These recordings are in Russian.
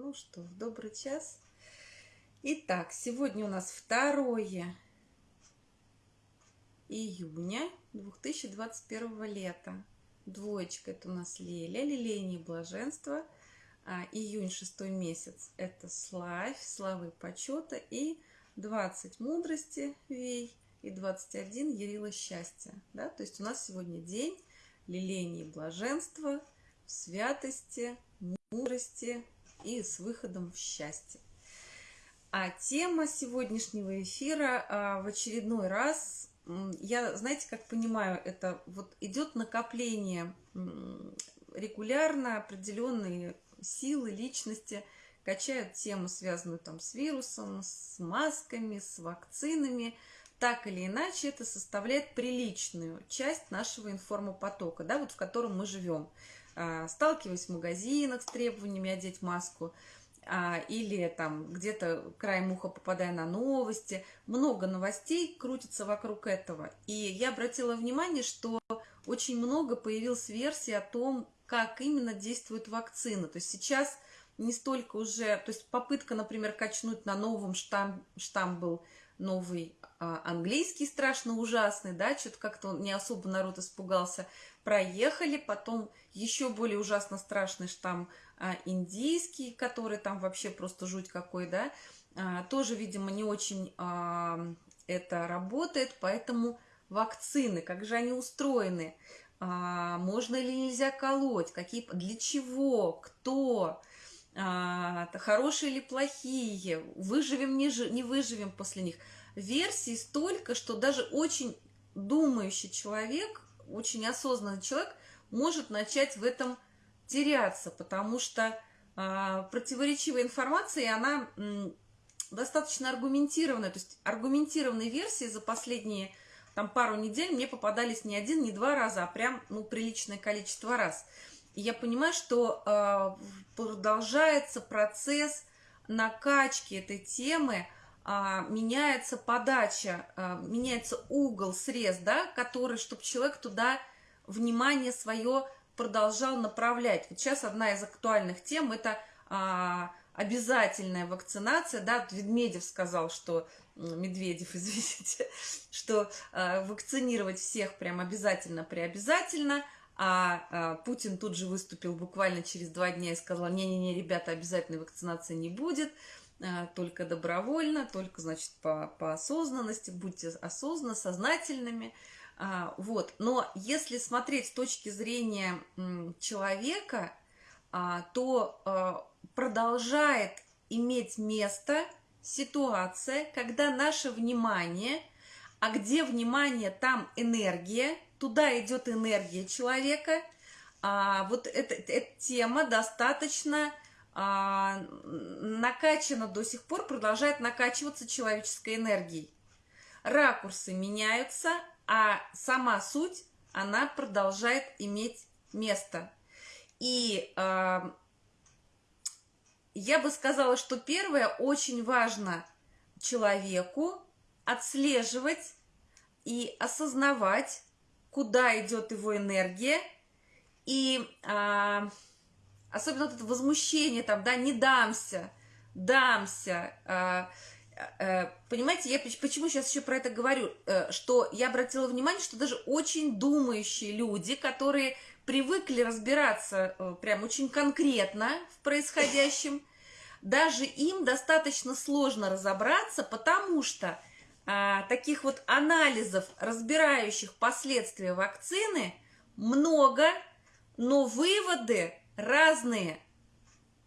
Ну что, добрый час. Итак, сегодня у нас 2 июня 2021 лета. Двоечка это у нас Леля, лилейнее блаженство. А, июнь, шестой месяц, это славь, славы почета. И 20 мудрости, вей, и 21 ярила счастья. Да? То есть у нас сегодня день лилейнее блаженства, святости, мудрости и с выходом в счастье. А тема сегодняшнего эфира а, в очередной раз, я, знаете, как понимаю, это вот идет накопление регулярно определенные силы, личности качают тему, связанную там с вирусом, с масками, с вакцинами. Так или иначе, это составляет приличную часть нашего информопотока, да, вот в котором мы живем. А, сталкиваясь в магазинах с требованиями одеть маску, а, или там где-то краем уха попадая на новости. Много новостей крутится вокруг этого. И я обратила внимание, что очень много появилось версий о том, как именно действует вакцина. То есть сейчас не столько уже, то есть попытка, например, качнуть на новом штамм, штамм был новый а, английский страшно ужасный, да, что-то как-то не особо народ испугался проехали, потом еще более ужасно страшный штамм а, индийский, который там вообще просто жуть какой, да, а, тоже, видимо, не очень а, это работает, поэтому вакцины, как же они устроены, а, можно или нельзя колоть, какие, для чего, кто, а, хорошие или плохие, выживем, не, не выживем после них. Версий столько, что даже очень думающий человек очень осознанный человек может начать в этом теряться, потому что э, противоречивая информация, она м, достаточно аргументированная. То есть аргументированные версии за последние там, пару недель мне попадались не один, не два раза, а прям ну, приличное количество раз. И я понимаю, что э, продолжается процесс накачки этой темы, меняется подача, а, меняется угол, срез, да, который, чтобы человек туда внимание свое продолжал направлять. Вот сейчас одна из актуальных тем – это а, обязательная вакцинация, да, Медведев сказал, что Медведев, извините, что вакцинировать всех прям обязательно приобязательно, а Путин тут же выступил буквально через два дня и сказал, не-не-не, ребята, обязательной вакцинации не будет, а, только добровольно, только, значит, по, по осознанности, будьте осознанно, сознательными. А, вот. Но если смотреть с точки зрения человека, а, то продолжает иметь место ситуация, когда наше внимание, а где внимание, там энергия, туда идет энергия человека, а вот эта, эта тема достаточно а, накачана до сих пор, продолжает накачиваться человеческой энергией. Ракурсы меняются, а сама суть, она продолжает иметь место. И э, я бы сказала, что первое, очень важно человеку отслеживать и осознавать, куда идет его энергия, и э, особенно вот это возмущение там, да, не дамся, дамся, а, а, понимаете, я почему сейчас еще про это говорю, э, что я обратила внимание, что даже очень думающие люди, которые привыкли разбираться э, прям очень конкретно в происходящем, даже им достаточно сложно разобраться, потому что а, таких вот анализов, разбирающих последствия вакцины, много, но выводы разные,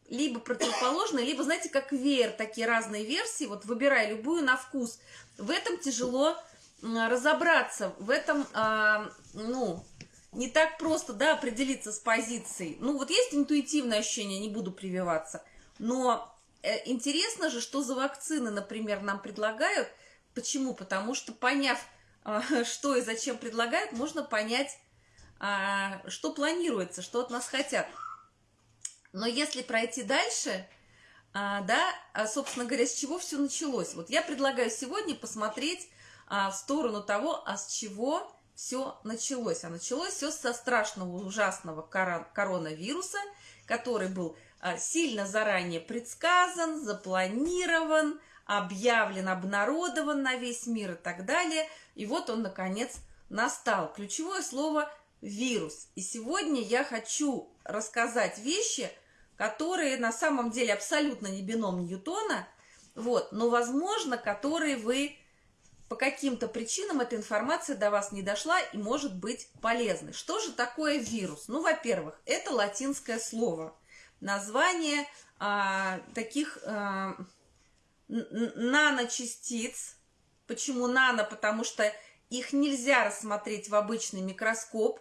либо противоположные, либо, знаете, как веер, такие разные версии, вот выбирай любую на вкус. В этом тяжело разобраться, в этом, а, ну, не так просто, да, определиться с позицией. Ну, вот есть интуитивное ощущение, не буду прививаться, но э, интересно же, что за вакцины, например, нам предлагают. Почему? Потому что, поняв, э, что и зачем предлагают, можно понять, э, что планируется, что от нас хотят. Но если пройти дальше, а, да, а, собственно говоря, с чего все началось? Вот я предлагаю сегодня посмотреть а, в сторону того, а с чего все началось. А началось все со страшного, ужасного коронавируса, который был а, сильно заранее предсказан, запланирован, объявлен, обнародован на весь мир и так далее. И вот он, наконец, настал. Ключевое слово «вирус». И сегодня я хочу рассказать вещи, которые на самом деле абсолютно не бином Ньютона, вот, но, возможно, которые вы по каким-то причинам эта информация до вас не дошла и может быть полезной. Что же такое вирус? Ну, во-первых, это латинское слово. Название а, таких а, наночастиц. Почему нано? Потому что их нельзя рассмотреть в обычный микроскоп.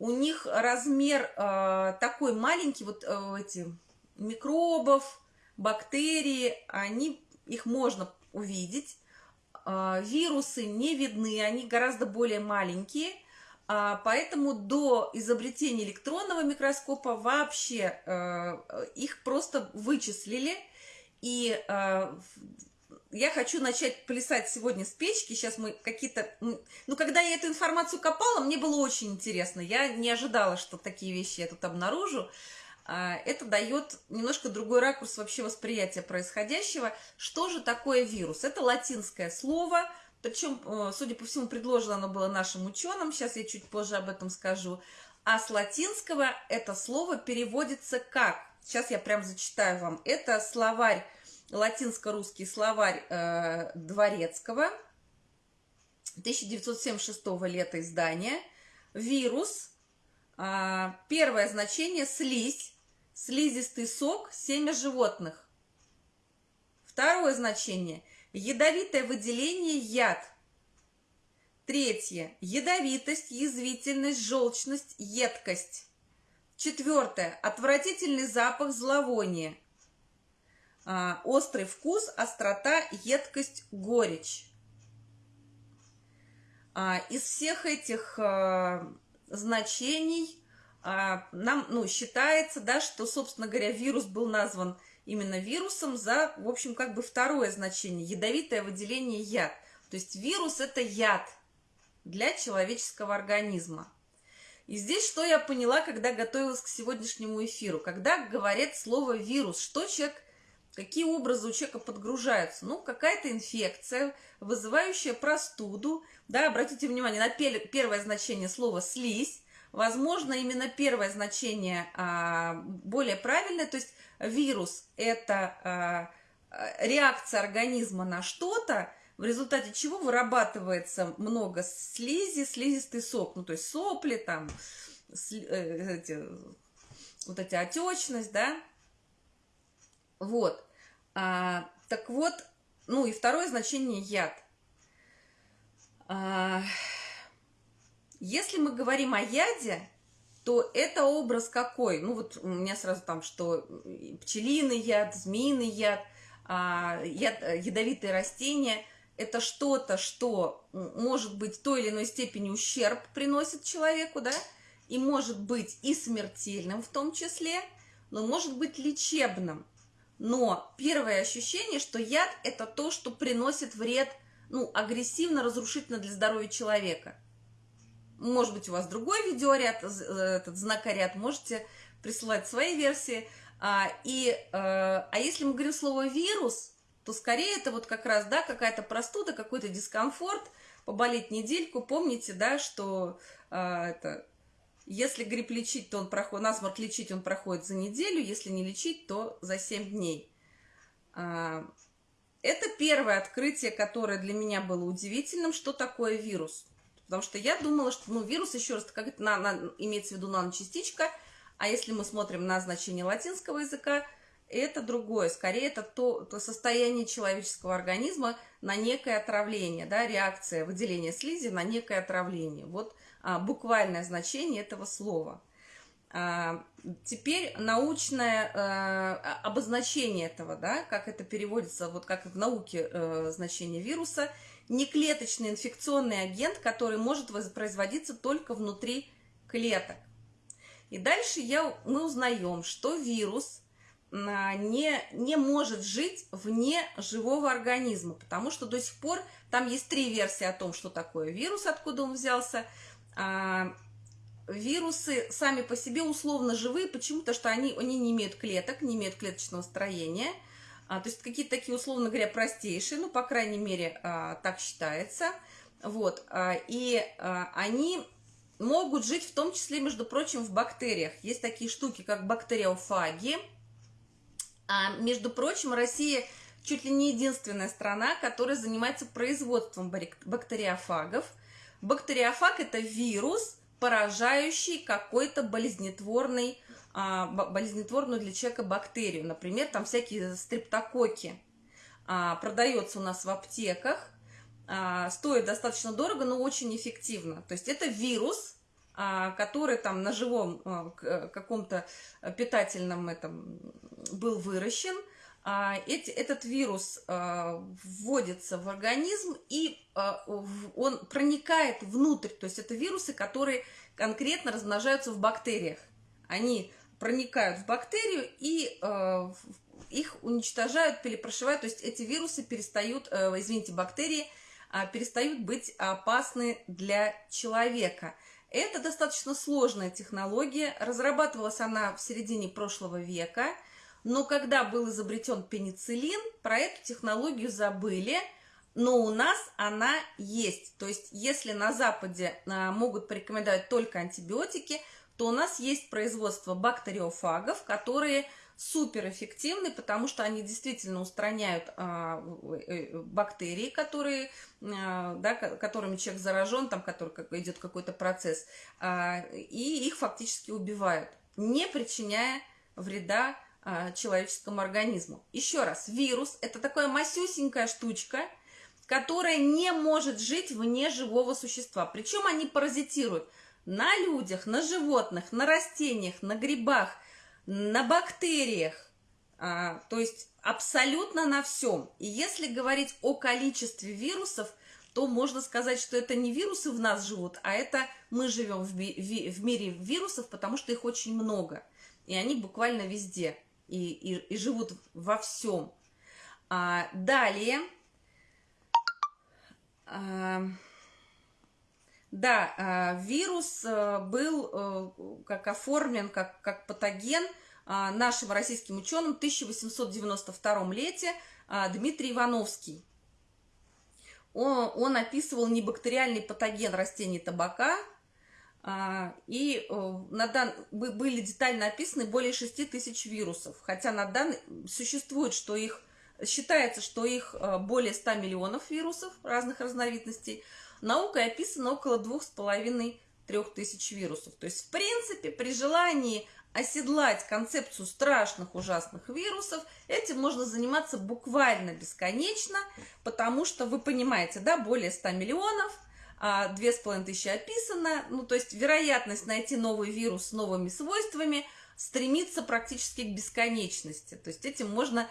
У них размер а, такой маленький, вот а, эти микробов, бактерии, они, их можно увидеть а, вирусы не видны, они гораздо более маленькие, а, поэтому до изобретения электронного микроскопа вообще э, их просто вычислили. И э, я хочу начать плясать сегодня с печки. Сейчас мы какие-то... Ну, когда я эту информацию копала, мне было очень интересно. Я не ожидала, что такие вещи я тут обнаружу. А, это дает немножко другой ракурс вообще восприятия происходящего. Что же такое вирус? Это латинское слово, причем, э, судя по всему, предложено оно было нашим ученым, сейчас я чуть позже об этом скажу. А с латинского это слово переводится как? Сейчас я прям зачитаю вам. Это словарь, латинско-русский словарь э, Дворецкого, 1976 лета издания. Вирус, э, первое значение – слизь, слизистый сок, семя животных. Второе значение – ядовитое выделение, яд. Третье – ядовитость, язвительность, желчность, едкость. Четвертое – отвратительный запах, зловоние. А, острый вкус, острота, едкость, горечь. А, из всех этих а, значений нам, ну, считается, да, что, собственно говоря, вирус был назван именно вирусом за, в общем, как бы второе значение – ядовитое выделение яд. То есть вирус – это яд для человеческого организма. И здесь что я поняла, когда готовилась к сегодняшнему эфиру? Когда говорят слово «вирус», что человек, какие образы у человека подгружаются? Ну, какая-то инфекция, вызывающая простуду. Да, обратите внимание на первое значение слова «слизь», Возможно, именно первое значение а, более правильное, то есть вирус – это а, реакция организма на что-то, в результате чего вырабатывается много слизи, слизистый сок, ну то есть сопли, там, сли, э, эти, вот эти отечность, да, вот. А, так вот, ну и второе значение – яд. А, если мы говорим о яде, то это образ какой? Ну вот у меня сразу там, что пчелиный яд, змеиный яд, а, яд ядовитые растения – это что-то, что может быть в той или иной степени ущерб приносит человеку, да, и может быть и смертельным в том числе, но может быть лечебным. Но первое ощущение, что яд – это то, что приносит вред, ну, агрессивно, разрушительно для здоровья человека – может быть, у вас другой видеоряд, э, этот знакоряд, можете присылать свои версии. А, и, э, а если мы говорим слово «вирус», то скорее это вот как раз, да, какая-то простуда, какой-то дискомфорт, поболеть недельку. Помните, да, что а, это, если грипп лечить, то он проходит, насморк лечить он проходит за неделю, если не лечить, то за 7 дней. А, это первое открытие, которое для меня было удивительным, что такое вирус. Потому что я думала, что ну, вирус, еще раз, как это на, на, имеется в виду наночастичка, а если мы смотрим на значение латинского языка, это другое. Скорее, это то, то состояние человеческого организма на некое отравление, да, реакция выделения слизи на некое отравление. Вот буквальное значение этого слова. А, теперь научное а, обозначение этого, да, как это переводится, вот как в науке а, значение вируса – неклеточный инфекционный агент, который может воспроизводиться только внутри клеток. И дальше я, мы узнаем, что вирус а, не, не может жить вне живого организма, потому что до сих пор там есть три версии о том, что такое вирус, откуда он взялся. А, вирусы сами по себе условно живые. Почему? Потому что они, они не имеют клеток, не имеют клеточного строения. А, то есть какие-то такие, условно говоря, простейшие, ну, по крайней мере, а, так считается. Вот. А, и а, они могут жить в том числе, между прочим, в бактериях. Есть такие штуки, как бактериофаги. А, между прочим, Россия чуть ли не единственная страна, которая занимается производством бактериофагов. Бактериофаг – это вирус, поражающий какой-то болезнетворный, а, болезнетворную для человека бактерию. Например, там всякие стрептококи. А, продается у нас в аптеках, а, стоит достаточно дорого, но очень эффективно. То есть это вирус, который там на живом каком-то питательном этом был выращен – эти, этот вирус а, вводится в организм и а, он проникает внутрь. То есть это вирусы, которые конкретно размножаются в бактериях. Они проникают в бактерию и их уничтожают, перепрошивают. То есть эти вирусы перестают, извините, бактерии перестают быть опасны для человека. Это достаточно сложная технология. Разрабатывалась она в середине прошлого века – но когда был изобретен пенициллин, про эту технологию забыли, но у нас она есть. То есть, если на Западе а, могут порекомендовать только антибиотики, то у нас есть производство бактериофагов, которые суперэффективны, потому что они действительно устраняют а, э, бактерии, которые, а, да, которыми человек заражен, там который идет какой-то процесс, а, и их фактически убивают, не причиняя вреда а, человеческому организму. Еще раз, вирус – это такая масюсенькая штучка, которая не может жить вне живого существа. Причем они паразитируют на людях, на животных, на растениях, на грибах, на бактериях, а, то есть абсолютно на всем. И если говорить о количестве вирусов, то можно сказать, что это не вирусы в нас живут, а это мы живем в, в мире вирусов, потому что их очень много. И они буквально везде и, и, и живут во всем. А, далее, а, да, а, вирус а, был а, как оформлен как, как патоген а, нашим российским ученым в 1892 лете а, Дмитрий Ивановский. Он, он описывал небактериальный патоген растений табака, и э, на дан... были детально описаны более 6 тысяч вирусов, хотя на данный существует, что их считается, что их э, более 100 миллионов вирусов разных разновидностей. Наукой описано около 2,5-3 тысяч вирусов. То есть, в принципе, при желании оседлать концепцию страшных, ужасных вирусов, этим можно заниматься буквально бесконечно, потому что, вы понимаете, да, более 100 миллионов – а, две с половиной тысячи описано, ну, то есть вероятность найти новый вирус с новыми свойствами стремится практически к бесконечности. То есть этим можно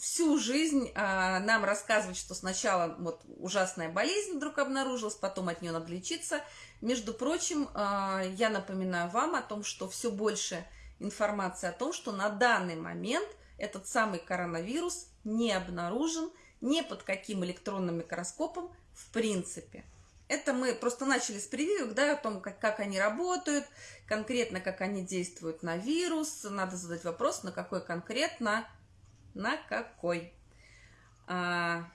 всю жизнь а, нам рассказывать, что сначала вот ужасная болезнь вдруг обнаружилась, потом от нее надо лечиться. Между прочим, а, я напоминаю вам о том, что все больше информации о том, что на данный момент этот самый коронавирус не обнаружен ни под каким электронным микроскопом в принципе. Это мы просто начали с прививок, да, о том, как, как они работают, конкретно как они действуют на вирус. Надо задать вопрос, на какой конкретно, на какой. А...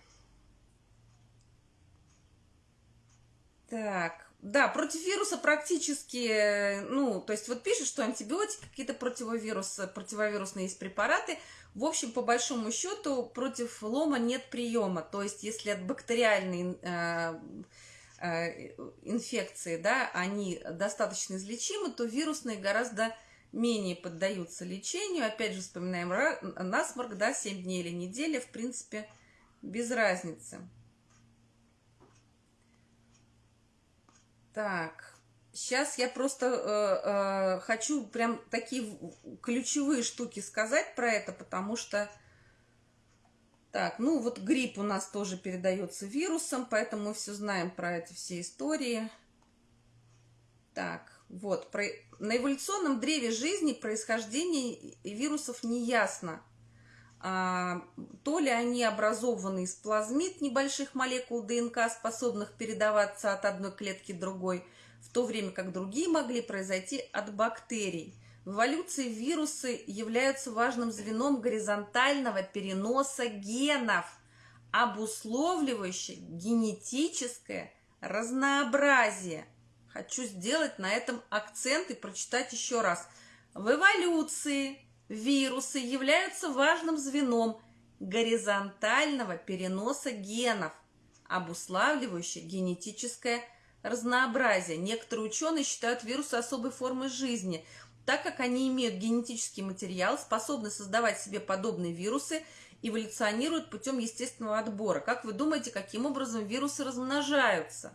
Так, да, против вируса практически, ну, то есть вот пишут, что антибиотики, какие-то противовирусы, противовирусные есть препараты. В общем, по большому счету, против лома нет приема. То есть, если от бактериальной э, инфекции, да, они достаточно излечимы, то вирусные гораздо менее поддаются лечению. Опять же, вспоминаем насморк, да, 7 дней или неделя, в принципе, без разницы. Так, сейчас я просто э, э, хочу прям такие ключевые штуки сказать про это, потому что так, ну вот грипп у нас тоже передается вирусом, поэтому мы все знаем про эти все истории. Так, вот, про... на эволюционном древе жизни происхождение вирусов не ясно. А, то ли они образованы из плазмид небольших молекул ДНК, способных передаваться от одной клетки другой. в то время как другие могли произойти от бактерий. В эволюции вирусы являются важным звеном горизонтального переноса генов, обусловливающих генетическое разнообразие. Хочу сделать на этом акцент и прочитать еще раз. В эволюции вирусы являются важным звеном горизонтального переноса генов, обуславливающих генетическое разнообразие. Некоторые ученые считают вирусы особой формой жизни – так как они имеют генетический материал, способны создавать себе подобные вирусы, эволюционируют путем естественного отбора. Как вы думаете, каким образом вирусы размножаются?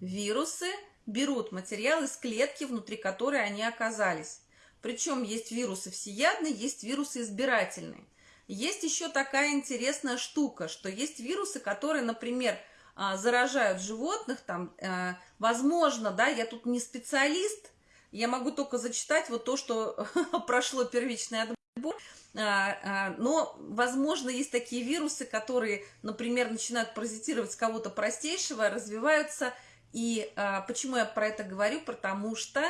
Вирусы берут материал из клетки, внутри которой они оказались. Причем есть вирусы всеядные, есть вирусы избирательные. Есть еще такая интересная штука, что есть вирусы, которые, например, а, заражают животных, там, э, возможно, да, я тут не специалист, я могу только зачитать вот то, что прошло первичный отбор. А, а, но, возможно, есть такие вирусы, которые, например, начинают паразитировать с кого-то простейшего, развиваются. И а, почему я про это говорю? Потому что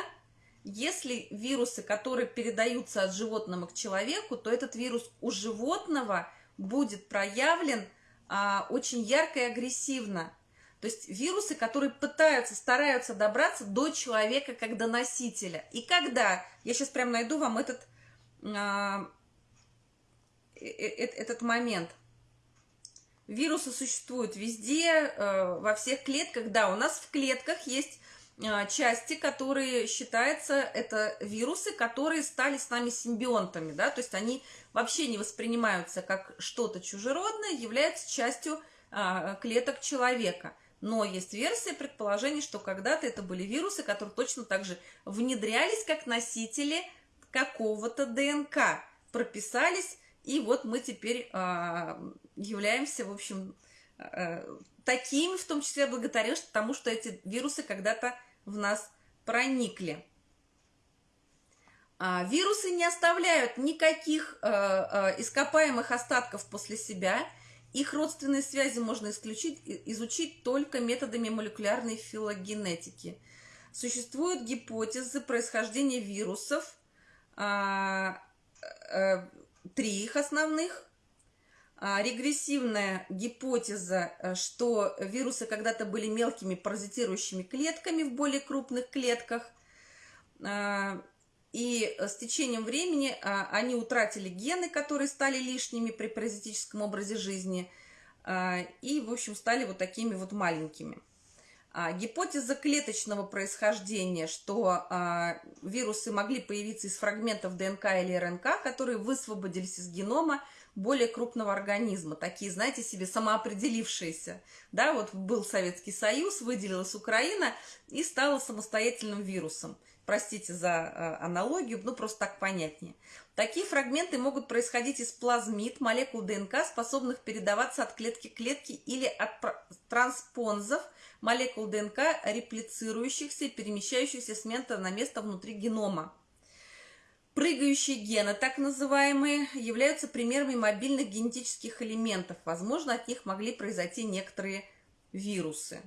если вирусы, которые передаются от животного к человеку, то этот вирус у животного будет проявлен очень ярко и агрессивно. То есть вирусы, которые пытаются, стараются добраться до человека как до носителя. И когда, я сейчас прям найду вам этот, а, э, э, этот момент. Вирусы существуют везде, э, во всех клетках. Да, у нас в клетках есть а, части, которые считаются, это вирусы, которые стали с нами симбионтами, да, то есть они вообще не воспринимаются как что-то чужеродное, являются частью а, клеток человека. Но есть версия предположений, что когда-то это были вирусы, которые точно так же внедрялись как носители какого-то ДНК, прописались, и вот мы теперь э, являемся, в общем, э, такими, в том числе благодаря тому, что эти вирусы когда-то в нас проникли. А, вирусы не оставляют никаких э, э, ископаемых остатков после себя – их родственные связи можно исключить, изучить только методами молекулярной филогенетики. Существуют гипотезы происхождения вирусов, а, а, три их основных. А, регрессивная гипотеза, что вирусы когда-то были мелкими паразитирующими клетками в более крупных клетках. И э, с течением времени а, они утратили гены, которые стали лишними при паразитическом образе жизни, а, и, в общем, стали вот такими вот маленькими. А, гипотеза клеточного происхождения, что вирусы могли появиться из фрагментов ДНК или РНК, которые высвободились из генома более крупного организма, такие, знаете, себе самоопределившиеся. Да, вот был Советский Союз, выделилась Украина и стала самостоятельным вирусом – простите за э, аналогию, ну просто так понятнее. Такие фрагменты могут происходить из плазмид, молекул ДНК, способных передаваться от клетки к клетке или от транспонзов, молекул ДНК, реплицирующихся и перемещающихся с места на место внутри генома. Прыгающие гены, так называемые, являются примерами мобильных генетических элементов. Возможно, от них могли произойти некоторые вирусы.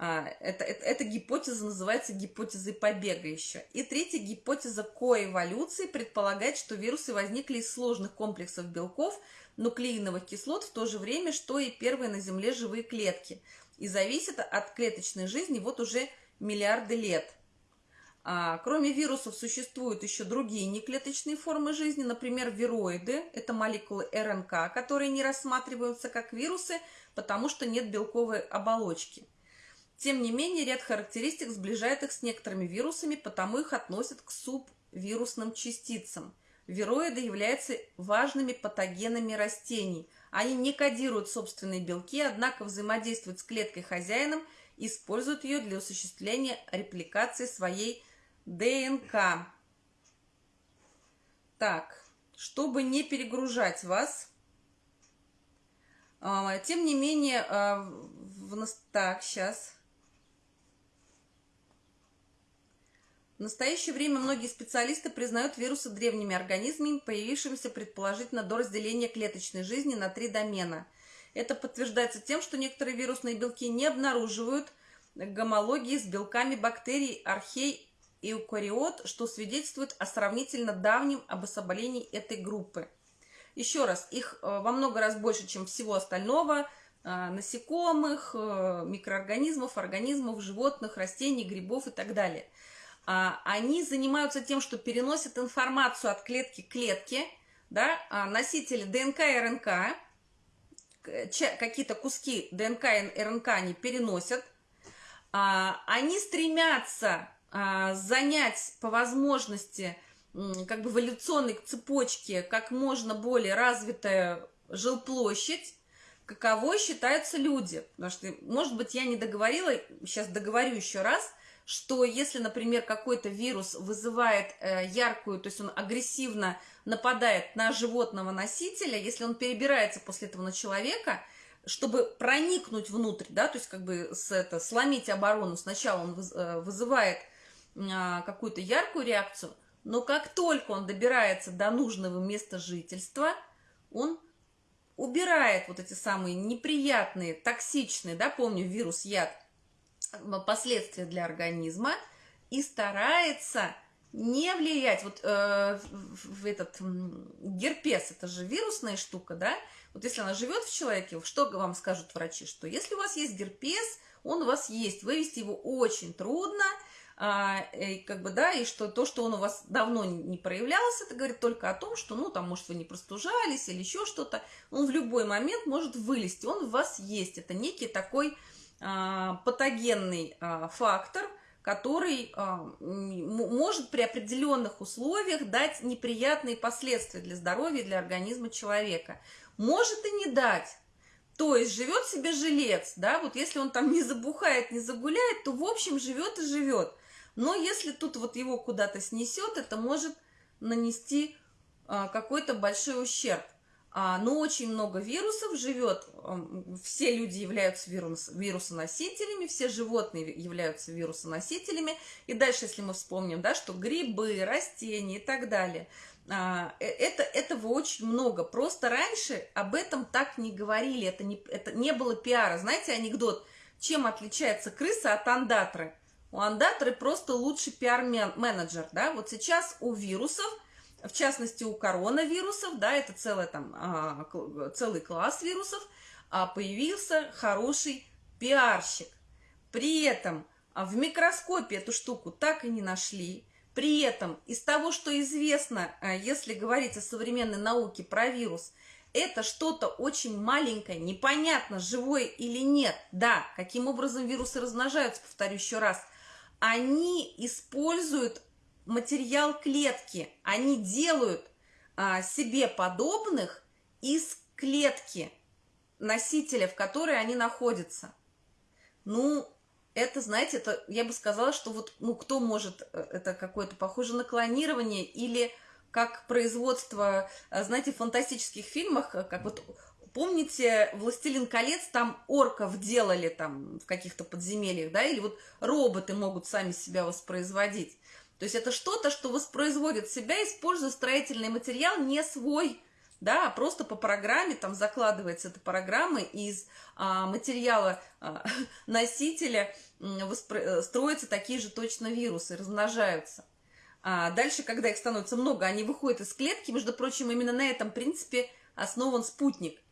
А, это, это, эта гипотеза называется гипотезой побега еще. И третья гипотеза коэволюции предполагает, что вирусы возникли из сложных комплексов белков, нуклеиновых кислот в то же время, что и первые на Земле живые клетки. И зависит от клеточной жизни вот уже миллиарды лет. А, кроме вирусов существуют еще другие неклеточные формы жизни, например, вироиды. Это молекулы РНК, которые не рассматриваются как вирусы, потому что нет белковой оболочки. Тем не менее, ряд характеристик сближает их с некоторыми вирусами, потому их относят к субвирусным частицам. Вироиды являются важными патогенами растений. Они не кодируют собственные белки, однако взаимодействуют с клеткой хозяином и используют ее для осуществления репликации своей ДНК. Так, чтобы не перегружать вас, а, тем не менее, а, в... так, сейчас... В настоящее время многие специалисты признают вирусы древними организмами, появившимися предположительно до разделения клеточной жизни на три домена. Это подтверждается тем, что некоторые вирусные белки не обнаруживают гомологии с белками бактерий архей и эукариот, что свидетельствует о сравнительно давнем обособлении этой группы. Еще раз, их э, во много раз больше, чем всего остального, э, насекомых, э, микроорганизмов, организмов, животных, растений, грибов и так далее. А, они занимаются тем, что переносят информацию от клетки к клетке, да, а носители ДНК и РНК, какие-то куски ДНК и РНК они переносят, а, они стремятся занять по возможности как бы эволюционной цепочке как можно более развитая жилплощадь, каково считаются люди. Потому что, может быть, я не договорила, сейчас договорю еще раз, что если, например, какой-то вирус вызывает э, яркую, то есть он агрессивно нападает на животного носителя, если он перебирается после этого на человека, чтобы проникнуть внутрь, да, то есть как бы с это, сломить оборону, сначала он э, вызывает а, какую-то яркую реакцию – но как только он добирается до нужного места жительства, он убирает вот эти самые неприятные, токсичные, да, помню, вирус, яд, последствия для организма и старается не влиять. Вот э, в этот герпес, это же вирусная штука, да? Вот если она живет в человеке, что вам скажут врачи? Что если у вас есть герпес, он у вас есть, вывести его очень трудно – а, и, как бы, да, и что то, что он у вас давно не проявлялся, это говорит только о том, что, ну, там, может, вы не простужались или еще что-то, он в любой момент может вылезти, он в вас есть, это некий такой патогенный а, фактор, который а, может при определенных условиях дать неприятные последствия для здоровья, для организма человека. Может и не дать. То есть живет себе жилец, да, вот если он там не забухает, не загуляет, то в общем живет и живет. Но если тут вот его куда-то снесет, это может нанести а, какой-то большой ущерб. А, но очень много вирусов живет, все люди являются вирус, вирусоносителями, все животные являются вирусоносителями. И дальше, если мы вспомним, да, что грибы, растения и так далее, а, э, это, этого очень много. Просто раньше об этом так не говорили, это не, это не было пиара. Знаете анекдот, чем отличается крыса от андатры? У андаторы просто лучший пиар-менеджер, да, вот сейчас у вирусов, в частности у коронавирусов, да, это целый, там, а, целый класс вирусов, а, появился хороший пиарщик. При этом а, в микроскопе эту штуку так и не нашли. При этом из того, что известно, если говорить о современной науке про вирус, это что-то очень маленькое, непонятно, живое или нет. Да, каким образом вирусы размножаются, повторю еще раз – они используют материал клетки, они делают а, себе подобных из клетки носителя, в которой они находятся. Ну, это, знаете, это, я бы сказала, что вот, ну, кто может, э, это какое-то похоже на клонирование или как производство, э, знаете, в фантастических фильмах, э, как вот Помните, «Властелин колец» там орков делали там в каких-то подземельях, да, или вот роботы могут сами себя воспроизводить. То есть это что-то, что воспроизводит себя, используя строительный материал не свой, да, а просто по программе, там закладывается эта программа, из а, материала а, носителя воспро... Э, строятся такие же точно вирусы, размножаются. А дальше, когда их становится много, они выходят из клетки, между прочим, именно на этом принципе основан спутник –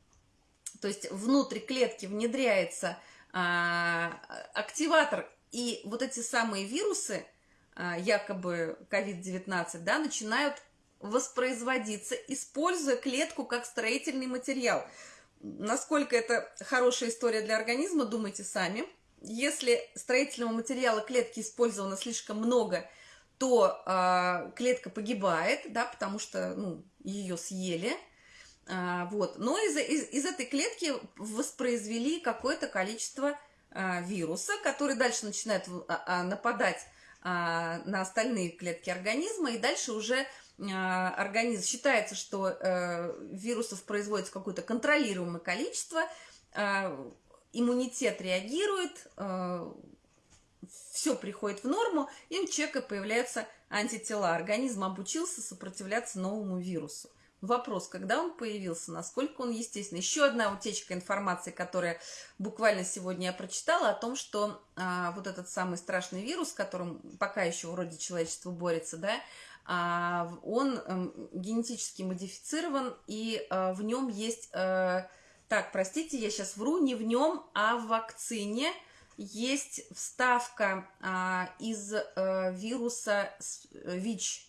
то есть внутрь клетки внедряется а, активатор, и вот эти самые вирусы, якобы COVID-19, да, начинают воспроизводиться, используя клетку как строительный материал. Насколько это хорошая история для организма, думайте сами. Если строительного материала клетки использовано слишком много, то э, клетка погибает, да, потому что ну, ее съели. А, вот. Но из, из, из этой клетки воспроизвели какое-то количество а, вируса, который дальше начинает а, нападать на остальные клетки организма, и дальше уже организм считается, что э, вирусов производится какое-то контролируемое количество, иммунитет реагирует, все приходит в норму, и у человека появляются антитела. Организм обучился сопротивляться новому вирусу. Вопрос, когда он появился, насколько он естественный. Еще одна утечка информации, которая буквально сегодня я прочитала, о том, что а, вот этот самый страшный вирус, с которым пока еще вроде человечество борется, да, а, он а, генетически модифицирован, и а, в нем есть... А, так, простите, я сейчас вру, не в нем, а в вакцине есть вставка а, из а, вируса ВИЧ,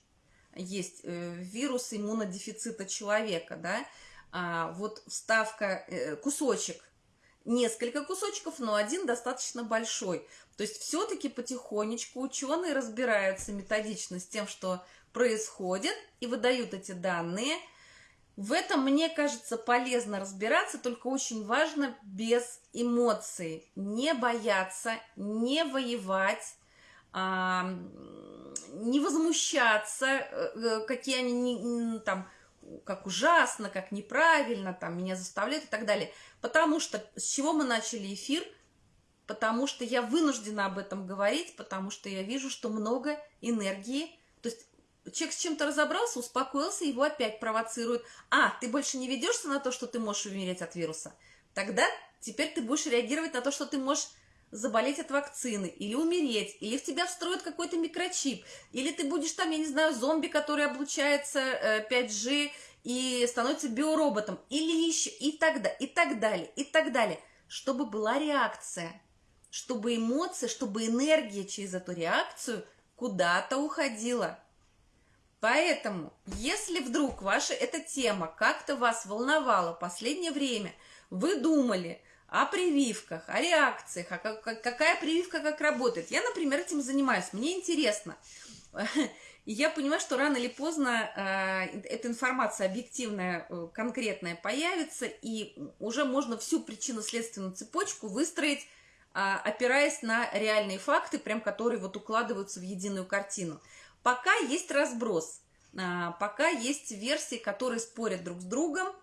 есть э, вирус иммунодефицита человека, да, а, вот вставка, э, кусочек, несколько кусочков, но один достаточно большой. То есть все-таки потихонечку ученые разбираются методично с тем, что происходит, и выдают эти данные. В этом, мне кажется, полезно разбираться, только очень важно без эмоций. Не бояться, не воевать, не возмущаться, э, э, какие они там, как ужасно, как неправильно, там, меня заставляют и так далее. Потому что с чего мы начали эфир? Потому что я вынуждена об этом говорить, потому что я вижу, что много энергии. То есть человек с чем-то разобрался, успокоился, его опять провоцируют. А, ты больше не ведешься на то, что ты можешь умереть от вируса? Тогда теперь ты будешь реагировать на то, что ты можешь заболеть от вакцины, или умереть, или в тебя встроят какой-то микрочип, или ты будешь там, я не знаю, зомби, который облучается 5G э, и становится биороботом, или еще, и так, далее, и так далее, и так далее, чтобы была реакция, чтобы эмоция, чтобы энергия через эту реакцию куда-то уходила. Поэтому, если вдруг ваша эта тема как-то вас волновала последнее время, вы думали, о прививках, о реакциях, о как, какая прививка как работает. Я, например, этим занимаюсь, мне интересно. И я понимаю, что рано или поздно э, эта информация объективная, э, конкретная появится, и уже можно всю причинно-следственную цепочку выстроить, э, опираясь на реальные факты, прям которые вот укладываются в единую картину. Пока есть разброс, э, пока есть версии, которые спорят друг с другом,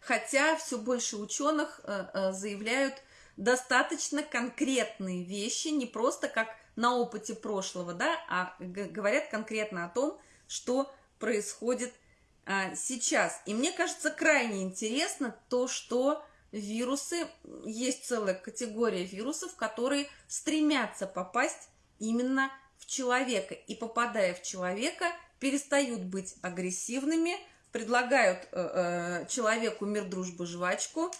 хотя все больше ученых э, э, заявляют достаточно конкретные вещи, не просто как на опыте прошлого, да, а говорят конкретно о том, что происходит а, сейчас. И мне кажется крайне интересно то, что вирусы, есть целая категория вирусов, которые стремятся попасть именно в человека. И попадая в человека, перестают быть агрессивными, предлагают э, э, человеку мир, дружбу, жвачку.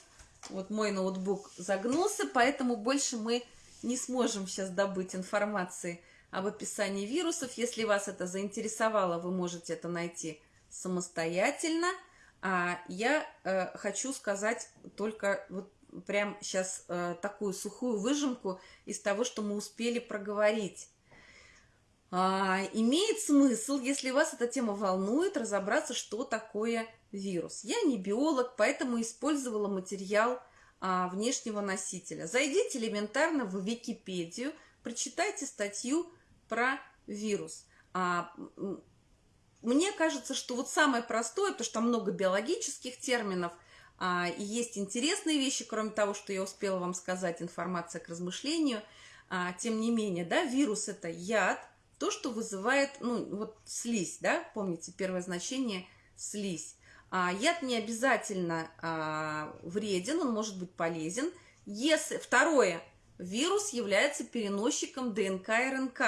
Вот мой ноутбук загнулся, поэтому больше мы не сможем сейчас добыть информации об описании вирусов. Если вас это заинтересовало, вы можете это найти самостоятельно. А я э, хочу сказать только вот прям сейчас э, такую сухую выжимку из того, что мы успели проговорить. А, имеет смысл, если вас эта тема волнует, разобраться, что такое вирус. Я не биолог, поэтому использовала материал а, внешнего носителя. Зайдите элементарно в Википедию, прочитайте статью про вирус. А, мне кажется, что вот самое простое, потому что много биологических терминов, а, и есть интересные вещи, кроме того, что я успела вам сказать, информация к размышлению. А, тем не менее, да, вирус – это яд, то, что вызывает, ну, вот слизь, да, помните, первое значение – слизь. А, яд не обязательно а, вреден, он может быть полезен. Если, второе, вирус является переносчиком ДНК и РНК.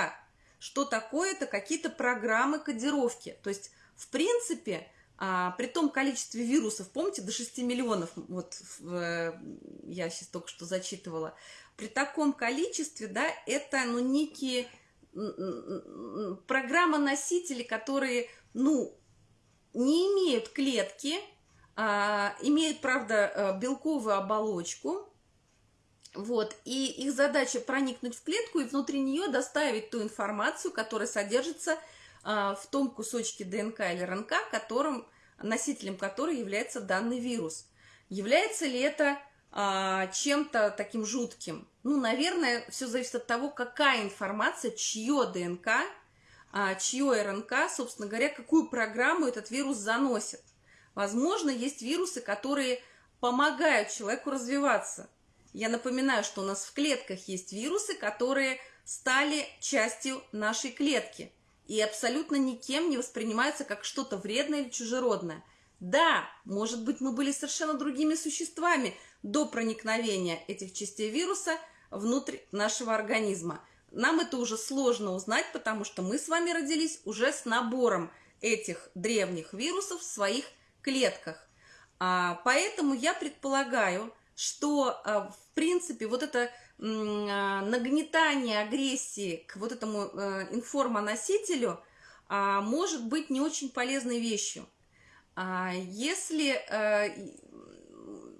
Что такое? Это какие-то программы кодировки. То есть, в принципе, а, при том количестве вирусов, помните, до 6 миллионов, вот в, я сейчас только что зачитывала, при таком количестве, да, это, ну, некие программа носители, которые, ну, не имеют клетки, а, имеют, правда, э, белковую оболочку, вот, и их задача проникнуть в клетку и внутри нее доставить ту информацию, которая содержится а, в том кусочке ДНК или РНК, которым, носителем которой является данный вирус. Является ли это а, чем-то таким жутким? Ну, наверное, все зависит от того, какая информация, чье ДНК, а, чье РНК, собственно говоря, какую программу этот вирус заносит. Возможно, есть вирусы, которые помогают человеку развиваться. Я напоминаю, что у нас в клетках есть вирусы, которые стали частью нашей клетки. и абсолютно никем не воспринимаются как что-то вредное или чужеродное. Да, может быть, мы были совершенно другими существами до проникновения этих частей вируса внутрь нашего организма. Нам это уже сложно узнать, потому что мы с вами родились уже с набором этих древних вирусов в своих клетках. А, поэтому я предполагаю, что, а, в принципе, вот это а, нагнетание агрессии к вот этому а, информоносителю а, может быть не очень полезной вещью. А, если а,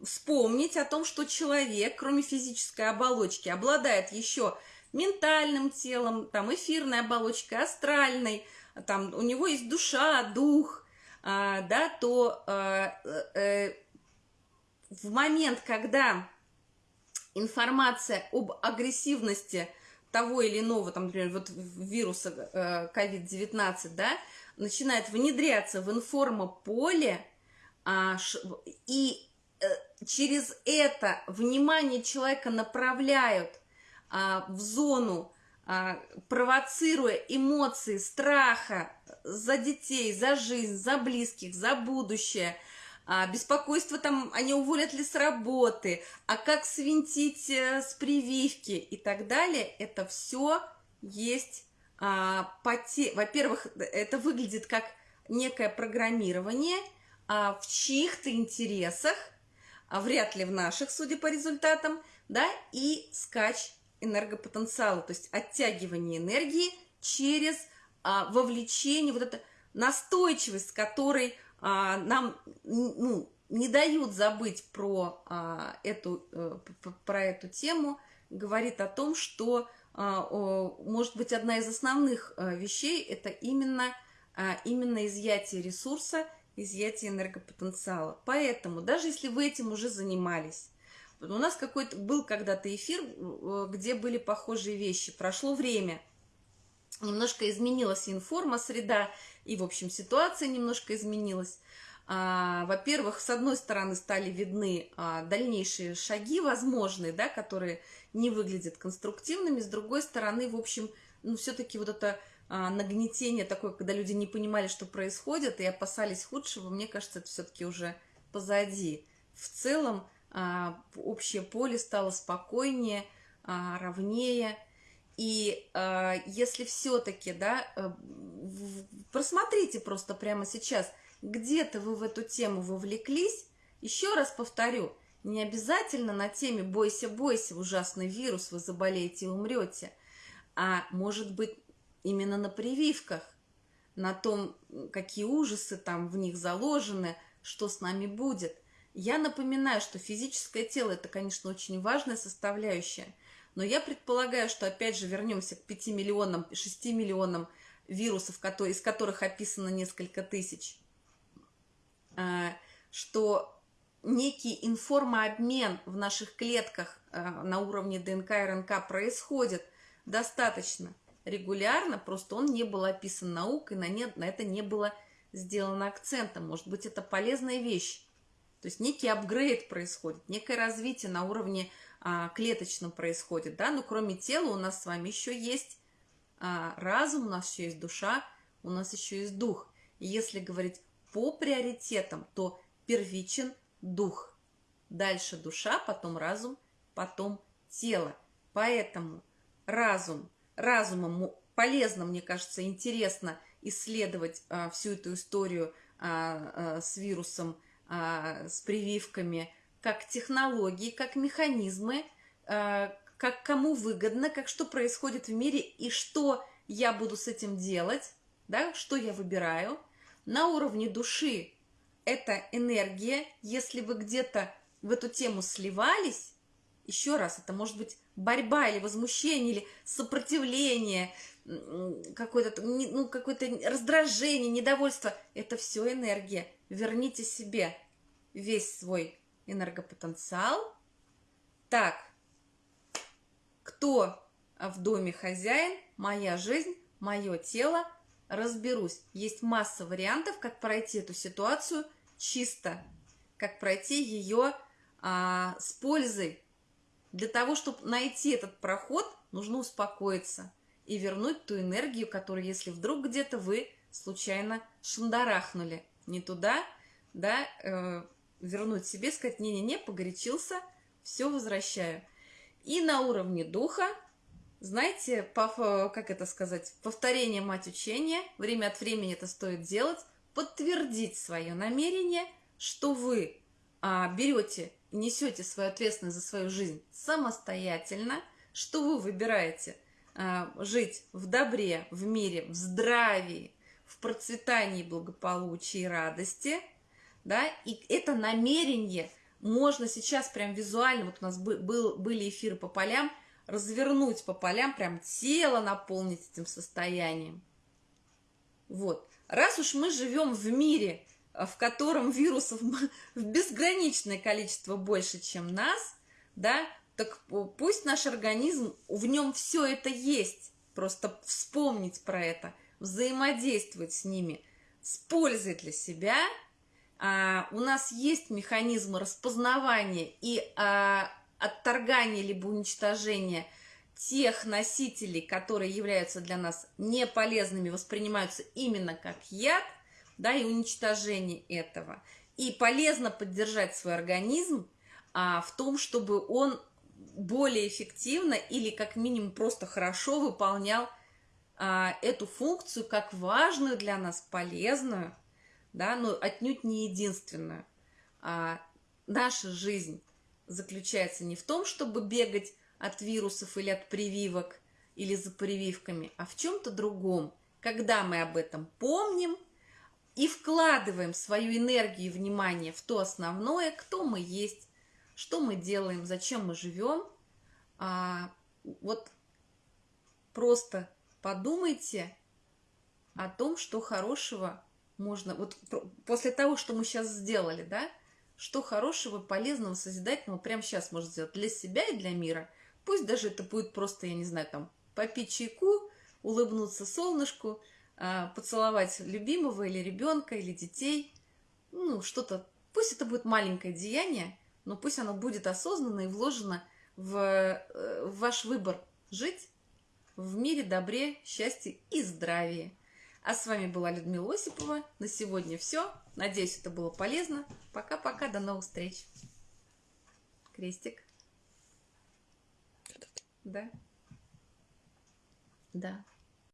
вспомнить о том, что человек, кроме физической оболочки, обладает еще ментальным телом, там эфирной оболочкой, астральной, там у него есть душа, дух, а, да, то а, э, в момент, когда информация об агрессивности того или иного, там, например, вот вируса COVID-19, э, да, начинает внедряться в информополе, а, и э, через это внимание человека направляют а, в зону, а, провоцируя эмоции страха за детей, за жизнь, за близких, за будущее – а, беспокойство там, они уволят ли с работы, а как свинтить э, с прививки и так далее, это все есть а, поте... Во-первых, это выглядит как некое программирование а, в чьих-то интересах, а вряд ли в наших, судя по результатам, да, и скач энергопотенциала, то есть оттягивание энергии через а, вовлечение, вот эта настойчивость, которой а, нам ну, не дают забыть про, а, эту, а, про эту тему, говорит о том, что, а, может быть, одна из основных а, вещей – это именно, а, именно изъятие ресурса, изъятие энергопотенциала. Поэтому, даже если вы этим уже занимались, у нас какой-то был когда-то эфир, э, где были похожие вещи. Прошло время, немножко изменилась информа, среда, и, в общем, ситуация немножко изменилась. А, во-первых, с одной стороны стали видны а, дальнейшие шаги возможные, да, которые не выглядят конструктивными, с другой стороны, в общем, ну, все-таки вот это нагнетение такое, когда люди не понимали, что происходит, и опасались худшего, мне кажется, это все-таки уже позади. В целом, а, общее поле стало спокойнее, а, ровнее, и если все-таки, да, э, просмотрите просто прямо сейчас, где-то вы в эту тему вовлеклись, еще раз повторю, не обязательно на теме «бойся, бойся, ужасный вирус, вы заболеете и умрете», а может быть именно на прививках, на том, какие ужасы там в них заложены, что с нами будет. Я напоминаю, что физическое тело – это, конечно, очень важная составляющая – но я предполагаю, что опять же вернемся к 5 миллионам, 6 миллионам вирусов, из которых описано несколько тысяч, а, что некий информообмен в наших клетках а, на уровне ДНК и РНК происходит достаточно регулярно, просто он не был описан наукой, на, нет, на это не было сделано акцентом. Может быть, это полезная вещь. То есть некий апгрейд происходит, некое развитие на уровне а, клеточном происходит, да, но кроме тела у нас с вами еще есть а, разум, у нас еще есть душа, у нас еще есть дух. И если говорить по приоритетам, то первичен дух, дальше душа, потом разум, потом тело. Поэтому разум, разумом полезно, мне кажется, интересно исследовать а, всю эту историю а, а, с вирусом, а, с прививками, как технологии, как механизмы, э, как кому выгодно, как что происходит в мире и что я буду с этим делать, да, что я выбираю. На уровне души это энергия, если вы где-то в эту тему сливались, еще раз, это может быть борьба или возмущение, или сопротивление, какое-то ну, какое раздражение, недовольство. Это все энергия. Верните себе весь свой энергопотенциал. Так, кто в доме хозяин, моя жизнь, мое тело, разберусь. Есть масса вариантов, как пройти эту ситуацию чисто, как пройти ее а, с пользой. Для того, чтобы найти этот проход, нужно успокоиться. и вернуть ту энергию, которую, если вдруг где-то вы случайно шандарахнули не туда, да, э, вернуть себе, сказать, не-не-не, погорячился, все возвращаю. И на уровне духа, знаете, по, как это сказать, повторение мать учения, время от времени это стоит делать, подтвердить свое намерение, что вы а, берете несете свою ответственность за свою жизнь самостоятельно, что вы выбираете а, жить в добре, в мире, в здравии, в процветании, благополучии радости, да, и это намерение можно сейчас прям визуально, вот у нас был, были эфиры по полям, развернуть по полям, прям тело наполнить этим состоянием. Вот. Раз уж мы живем в мире, в котором вирусов в безграничное количество больше, чем нас, да, так пусть наш организм, в нем все это есть, просто вспомнить про это, взаимодействовать с ними с пользой для себя. А, у нас есть механизмы распознавания и а, отторгания либо уничтожения тех носителей, которые являются для нас неполезными, воспринимаются именно как яд, да, и уничтожение этого. И полезно поддержать свой организм а, в том, чтобы он более эффективно или как минимум просто хорошо выполнял а, эту функцию как важную для нас, полезную, да, но отнюдь не единственную. А, наша жизнь заключается не в том, чтобы бегать от вирусов или от прививок, или за прививками, а в чем-то другом. Когда мы об этом помним и вкладываем свою энергию и внимание в то основное, кто мы есть, что мы делаем, зачем мы живем, а, вот просто подумайте о том, что хорошего можно... Вот после того, что мы сейчас сделали, да, что хорошего, полезного, созидательного прямо сейчас можно сделать для себя и для мира. Пусть даже это будет просто, я не знаю, там, попить чайку, улыбнуться солнышку, поцеловать любимого или ребенка, или детей. Ну, что-то... Пусть это будет маленькое деяние, но пусть оно будет осознанно и вложено в, э, в ваш выбор жить в мире, добре, счастье и здравии. А с вами была Людмила Осипова. На сегодня все. Надеюсь, это было полезно. Пока-пока, до новых встреч. Крестик. Да. Да.